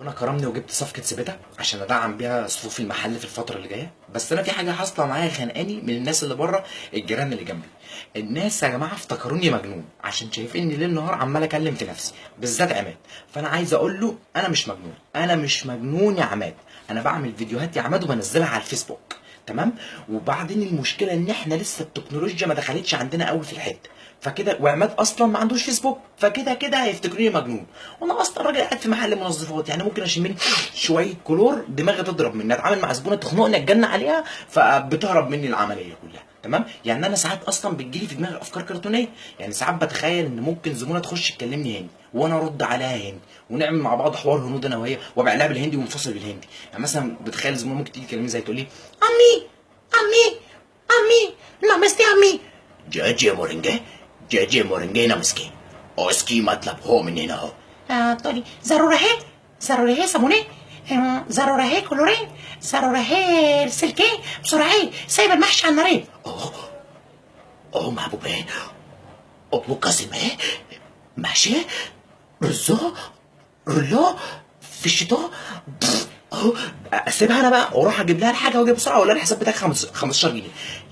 ربنا كرمني وجبت صفقة سبيتا عشان أدعم بيها صفوف المحل في الفترة اللي جاية. بس أنا في حاجة حاصلة معايا خانقاني من الناس اللي بره الجيران اللي جنبي. الناس يا جماعة افتكروني مجنون عشان شايفيني ليل نهار عمال أكلم في نفسي بالذات عماد. فأنا عايز أقول له أنا مش مجنون أنا مش مجنون يا عماد. أنا بعمل فيديوهات يا عماد وبنزلها على الفيسبوك. تمام؟ وبعدين المشكلة إن إحنا لسه التكنولوجيا ما دخلتش عندنا قوي في الحتة. فكده وعماد أصلا ما عندوش فيسبوك فكده كده هيفتكروني مجنون. وأنا أصلا راجل قاعد في محل منظفات يعني ممكن أشم لي شوية كلور دماغي تضرب مني أتعامل مع زبونة تخنقني اتجن عليها فبتهرب مني العملية كلها. تمام؟ يعني أنا ساعات أصلا بتجيلي في دماغي أفكار كرتونية. يعني ساعات بتخيل إن ممكن زميله تخش تكلمني هندي وأنا أرد عليها هندي ونعمل مع بعض حوار هنود أنا وهي وابقى لها بالهندي ومنفصل بالهندي. يعني مثلا بتخيل زميله ممكن تيجي تكلمني زي تقول لي أمي! أمي! أمي! نامستي أمي! جاجي مورنجا جاجي مورنجا نامسكي اوسكي مطلب هو من هنا اهو آه طيب. تقولي ضروره هي؟ ضروره هي سمونه ضرورة هي كلوري ضرورة هي سلكي بسرعة هي سايبه المحشي على النار أوه أوه محبوب إيه ام قاسم إيه محشي رزو رلو فيشتو اهو أسيبها أنا بقى وأروح أجيب لها الحاجة واجي بسرعة ولا الحساب بتاعك 15 جنيه.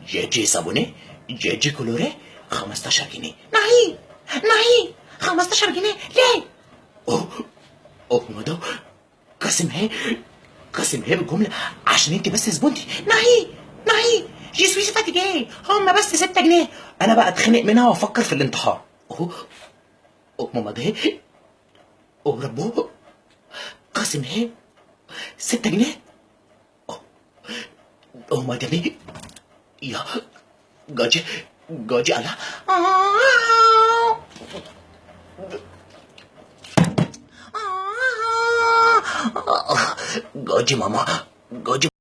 جي جي صابوني جي جي كلوري 15 جنيه. نعيم نعيم 15 جنيه. ليه؟ أوه أوه ما ده قاسم هي بالجمله عشان انت بس زبونتي. نهي نهي. جي سويس فاتيجي هم بس 6 جنيه. أنا بقى اتخنق منها وأفكر في الانتحار. أوه. ماما ده. أوه ربو. قاسم هي ستة جنيه. أوه. ما ده يا. جاجي جاجي على آه. آه. جاجي ماما جاجي